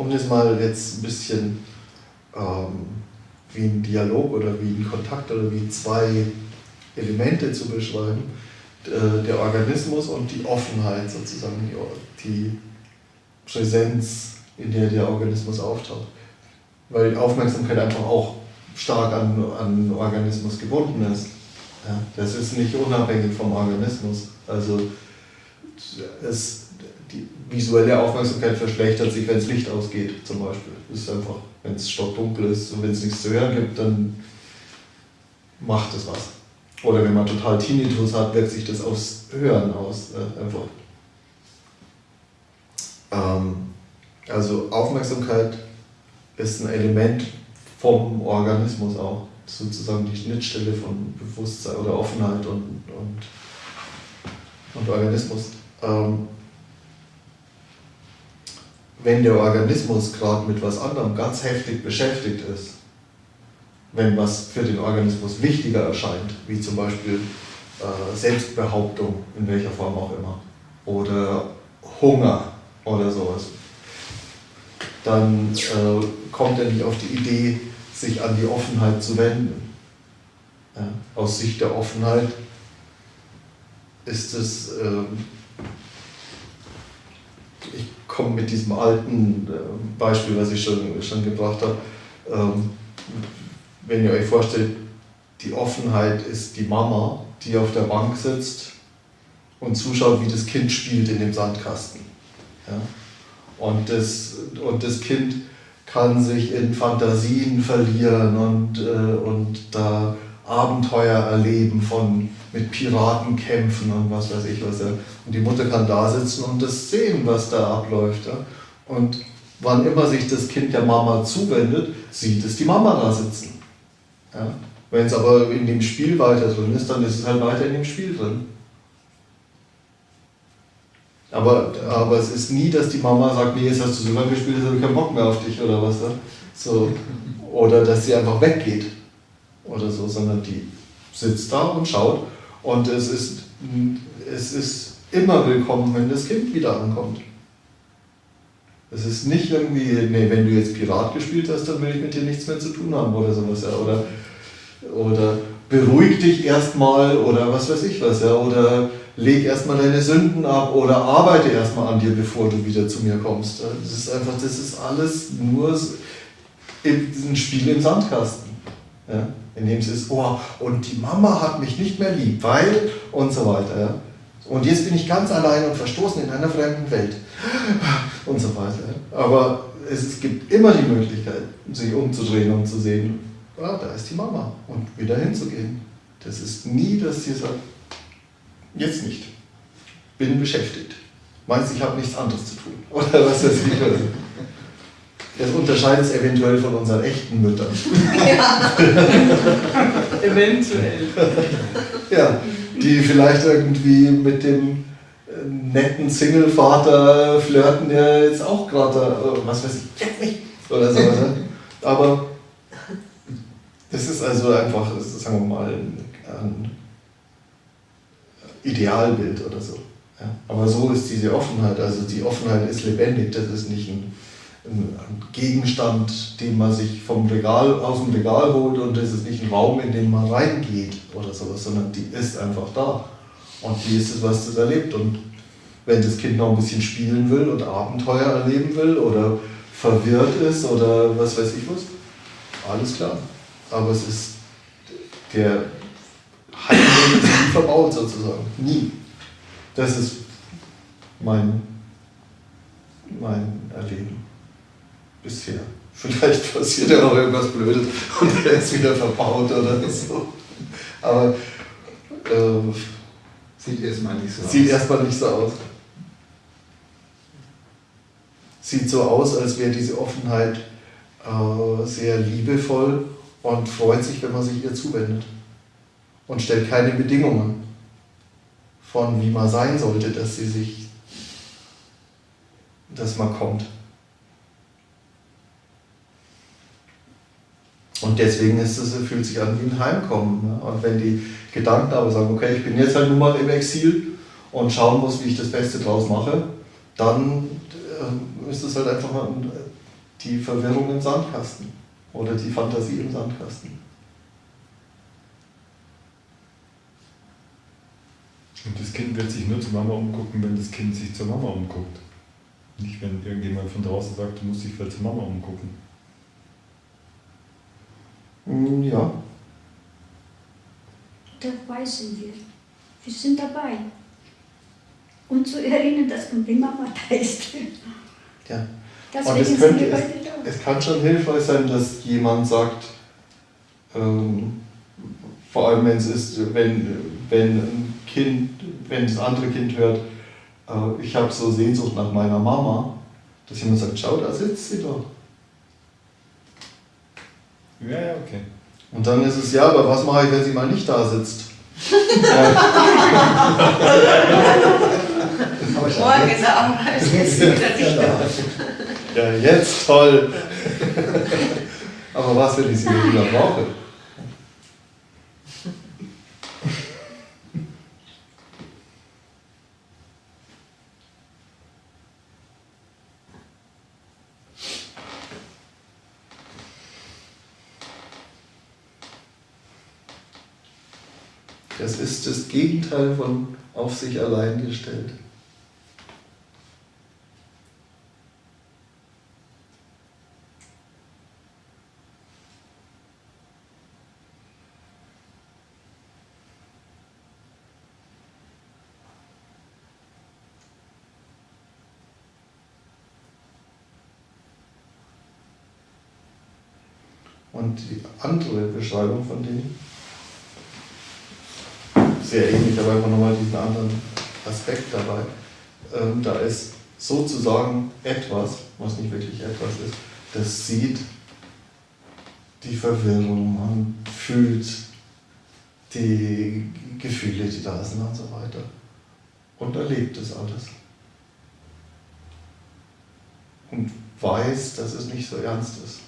um das mal jetzt ein bisschen ähm, wie ein Dialog oder wie ein Kontakt oder wie zwei Elemente zu beschreiben, äh, der Organismus und die Offenheit sozusagen, die, die Präsenz, in der der Organismus auftaucht. Weil die Aufmerksamkeit einfach auch stark an, an Organismus gebunden ist. Ja, das ist nicht unabhängig vom Organismus. Also es, die visuelle Aufmerksamkeit verschlechtert sich, wenn das Licht ausgeht, zum Beispiel. Das ist einfach, wenn es stockdunkel ist und wenn es nichts zu hören gibt, dann macht es was. Oder wenn man total Tinnitus hat, wirkt sich das aufs Hören aus. Äh, einfach. Ähm, also Aufmerksamkeit ist ein Element vom Organismus auch. Sozusagen die Schnittstelle von Bewusstsein oder Offenheit und, und, und Organismus. Ähm, wenn der Organismus gerade mit was anderem ganz heftig beschäftigt ist, wenn was für den Organismus wichtiger erscheint, wie zum Beispiel äh, Selbstbehauptung, in welcher Form auch immer, oder Hunger oder sowas, dann äh, kommt er nicht auf die Idee, sich an die Offenheit zu wenden. Ja, aus Sicht der Offenheit ist es, äh, komme mit diesem alten äh, Beispiel, was ich schon, schon gebracht habe, ähm, wenn ihr euch vorstellt, die Offenheit ist die Mama, die auf der Bank sitzt und zuschaut, wie das Kind spielt in dem Sandkasten. Ja? Und, das, und das Kind kann sich in Fantasien verlieren und, äh, und da Abenteuer erleben von mit Piraten kämpfen und was weiß ich was. Ja. Und die Mutter kann da sitzen und das sehen, was da abläuft. Ja. Und wann immer sich das Kind der Mama zuwendet, sieht es die Mama da sitzen. Ja? Wenn es aber in dem Spiel weiter drin ist, dann ist es halt weiter in dem Spiel drin. Aber, aber es ist nie, dass die Mama sagt, nee, jetzt hast du so lange gespielt, jetzt habe ich keinen Bock mehr auf dich oder was. So. Oder dass sie einfach weggeht oder so, sondern die sitzt da und schaut und es ist, es ist immer willkommen, wenn das Kind wieder ankommt. Es ist nicht irgendwie, nee, wenn du jetzt Pirat gespielt hast, dann will ich mit dir nichts mehr zu tun haben oder sowas. Ja. Oder, oder beruhig dich erstmal oder was weiß ich was. Ja. Oder leg erstmal deine Sünden ab oder arbeite erstmal an dir, bevor du wieder zu mir kommst. Das ist einfach, das ist alles nur ein Spiel im Sandkasten. Ja. In dem es ist, oh, und die Mama hat mich nicht mehr lieb, weil und so weiter. Und jetzt bin ich ganz allein und verstoßen in einer fremden Welt und so weiter. Aber es gibt immer die Möglichkeit, sich umzudrehen und zu sehen, ah, da ist die Mama und wieder hinzugehen. Das ist nie, dass sie sagt, jetzt nicht, bin beschäftigt. Meinst, ich habe nichts anderes zu tun oder was weiß ich. Das unterscheidet es eventuell von unseren echten Müttern. Ja. eventuell. ja, die vielleicht irgendwie mit dem netten Single-Vater flirten, der jetzt auch gerade, äh, was weiß ich, jetzt nicht, oder so. Ne? Aber das ist also einfach, sagen wir mal, ein Idealbild oder so. Ja? Aber so ist diese Offenheit, also die Offenheit ist lebendig, das ist nicht ein, ein, Gegenstand, den man sich vom Regal, aus dem Regal holt und das ist nicht ein Raum, in den man reingeht oder sowas, sondern die ist einfach da. Und die ist es, was das erlebt. Und wenn das Kind noch ein bisschen spielen will und Abenteuer erleben will oder verwirrt ist oder was weiß ich was, alles klar. Aber es ist der Heimweg ist nie verbaut sozusagen. Nie. Das ist mein, mein Erleben bisher. Vielleicht passiert ja noch irgendwas Blödes und er ist wieder verbaut oder so. Aber äh, sieht erstmal nicht so sieht aus. Sieht erstmal nicht so aus sieht so aus, als wäre diese Offenheit äh, sehr liebevoll und freut sich, wenn man sich ihr zuwendet. Und stellt keine Bedingungen von, wie man sein sollte, dass sie sich, dass man kommt. Und deswegen ist es, fühlt sich an wie ein Heimkommen. Ne? Und wenn die Gedanken aber sagen, okay, ich bin jetzt halt nun mal im Exil und schauen muss, wie ich das Beste draus mache, dann ähm, ist es halt einfach ein, die Verwirrung im Sandkasten oder die Fantasie im Sandkasten. Und das Kind wird sich nur zur Mama umgucken, wenn das Kind sich zur Mama umguckt. Nicht, wenn irgendjemand von draußen sagt, du musst dich vielleicht zur Mama umgucken. Mm, Ja, Dabei sind wir. Wir sind dabei. Und zu erinnern, dass unsere Mama da ist. ja. Deswegen Und es könnte, es, es kann schon hilfreich sein, dass jemand sagt, ähm, vor allem wenn es ist, wenn, wenn ein Kind, wenn das andere Kind hört, äh, ich habe so Sehnsucht nach meiner Mama, dass jemand sagt, schau, da sitzt sie doch. Ja, ja, okay. Und dann ist es, ja, aber was mache ich, wenn sie mal nicht da sitzt? Morgen ist er auch jetzt. Ja, jetzt toll. aber was, wenn ich sie wieder brauche? Das ist das Gegenteil von auf sich allein gestellt. Und die andere Beschreibung von denen, sehr ähnlich, aber einfach nochmal diesen anderen Aspekt dabei. Ähm, da ist sozusagen etwas, was nicht wirklich etwas ist, das sieht die Verwirrung, man fühlt die Gefühle, die da sind und so weiter. Und erlebt das alles. Und weiß, dass es nicht so ernst ist.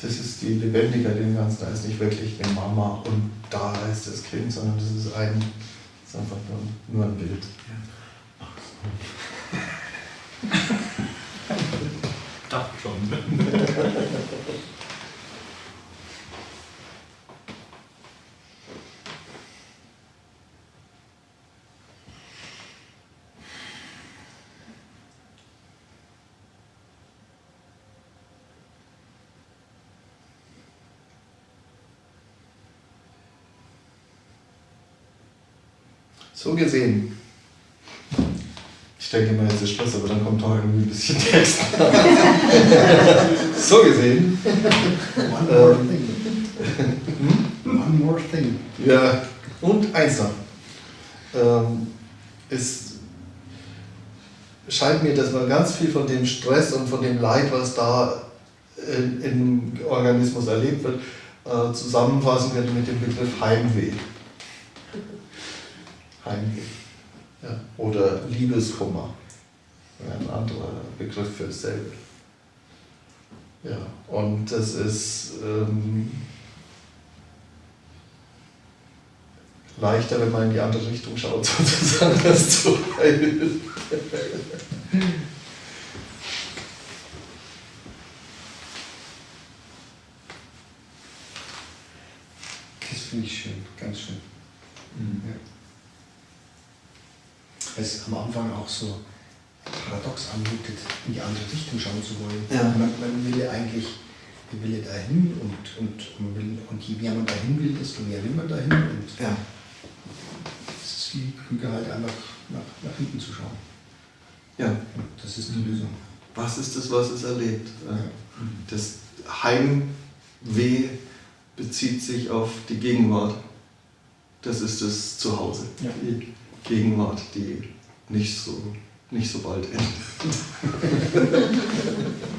Das ist die Lebendigkeit im Ganzen. Da ist nicht wirklich eine Mama und da ist das Kind, sondern das ist ein, das ist einfach nur, nur ein Bild. Dachte schon. So gesehen. Ich denke mal, jetzt ist Schluss, aber dann kommt doch irgendwie ein bisschen Text. so gesehen. One more Ähm. thing. One more thing. Ja, und eins noch. Ähm, es scheint mir, dass man ganz viel von dem Stress und von dem Leid, was da im Organismus erlebt wird, äh, zusammenfassen könnte mit dem Begriff Heimweh. Heimweh. Ja. Oder Liebeskummer. Ein anderer Begriff für dasselbe. Ja, und das ist ähm, leichter, wenn man in die andere Richtung schaut, sozusagen, das zu heilen. Das finde ich schön, ganz schön. Mhm. Ja. Es ist am Anfang auch so paradox anmutet, in die andere Richtung schauen zu wollen. Ja. Man, man will ja eigentlich, man will ja dahin und, und, man will, und je mehr man dahin will, desto mehr will man dahin. Und Ja. es ist viel klüger halt einfach nach, nach hinten zu schauen. ja. Und das ist die. Lösung. Was ist das, was es erlebt? Ja. Das Heimweh bezieht sich auf die Gegenwart. Das ist das Zuhause. Ja. Die Gegenwart, die nicht so, nicht so bald endet.